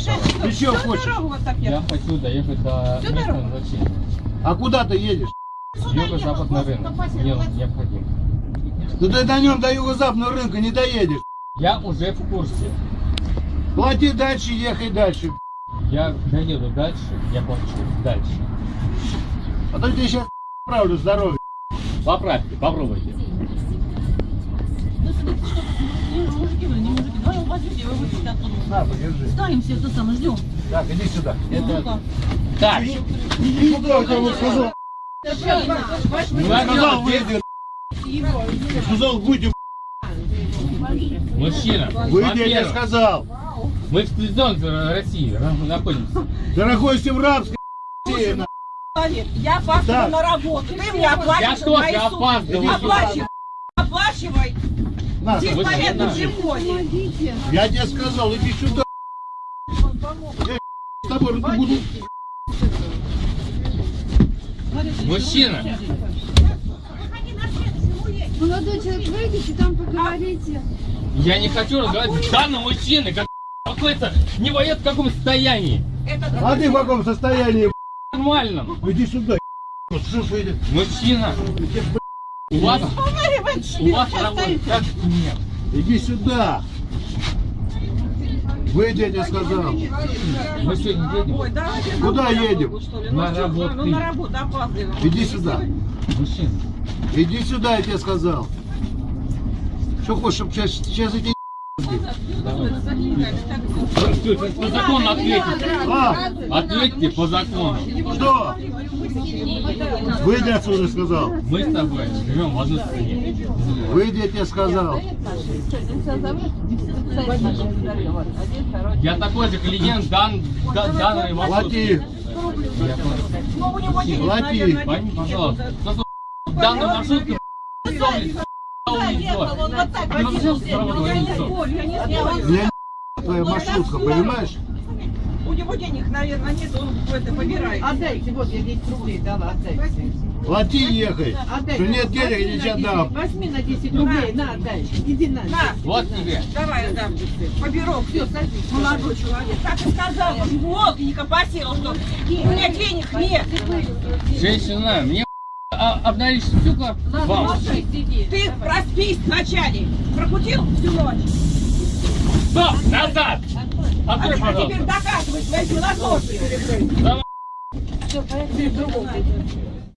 сначала. Ты чего хочешь? дорогу вот так Я хочу доехать до Всю места дорогу? назначения. А куда ты едешь? Юго-западный рынок. Мне он необходим. Да ты на нем до юго-западного рынка не доедешь. Я уже в курсе. Плати дальше, ехай дальше. Я доеду дальше, я плачу дальше. А то тебе сейчас правлю здоровье. Поправьте, попробуйте. Мужики, вы вы выйдете оттуда. На, подержи. Ставим все это самое, ждем. Так, иди сюда. Это... Так, Иди сюда, я тебе сказал. ну, Я сказал, выйди. Я сказал, выйди. мужчина, Выйди, я сказал. мы в цивилизованной России находимся. Ты находишься в рабской России, на. Я опаздываю Так. на работу. Ты мне Я оплачиваешь тоже мои сутки. опаздываю. Оплачивай. На, Здесь сюда. живой. Я тебе сказал, иди сюда. Я с тобой буду. Мужчина, Молодой человек, выйдите, там поговорите. я не хочу разговаривать с данным мужчиной, как какой-то не воет в каком состоянии. А ты в каком состоянии? Нормальном. Иди сюда. Мужчина, у вас, у вас работа как нет. Иди сюда. Выйди, я тебе сказал. Мы сегодня едем. Ой, давайте Куда на едем? что ли? На что, работу. Ну, на работу опаздываем. Иди сюда. Мужчина, Иди сюда, я тебе сказал. Что хочешь, чтобы сейчас, сейчас эти... по закону ответьте. А, Ответьте по закону. что? Выйди отсюда, сказал. Мы с тобой живем в одной стране. Выйди, я тебе сказал. Я такой же клиент дан, да- данной маршрутки. Плати. Плати. нет. пожалуйста. Ну, что, Так Ну, сразу Ну, я не уйдет. спорю, я не спорю. Меня твоя маршрутка, понимаешь? У него денег, наверное, нет, он это побирает. Отдайте, вот я 10 рублей дала, отдайте. Плати ехай. Отдай. Что нет денег, я тебе отдам. Возьми на 10 рублей, на, отдай. Иди на. На, Вот тебе. давай, отдам. Поберу. Все, садись. Молодой человек. Так и сказал, он волгника просил, что у меня денег нет. Женщина, мне а, обналичить стекла вам. Ты проспись вначале. Прокутил всю ночь. Стоп, назад! А, Открой, а теперь пожалуйста. доказывай свои философии. Давай. Все, поехали.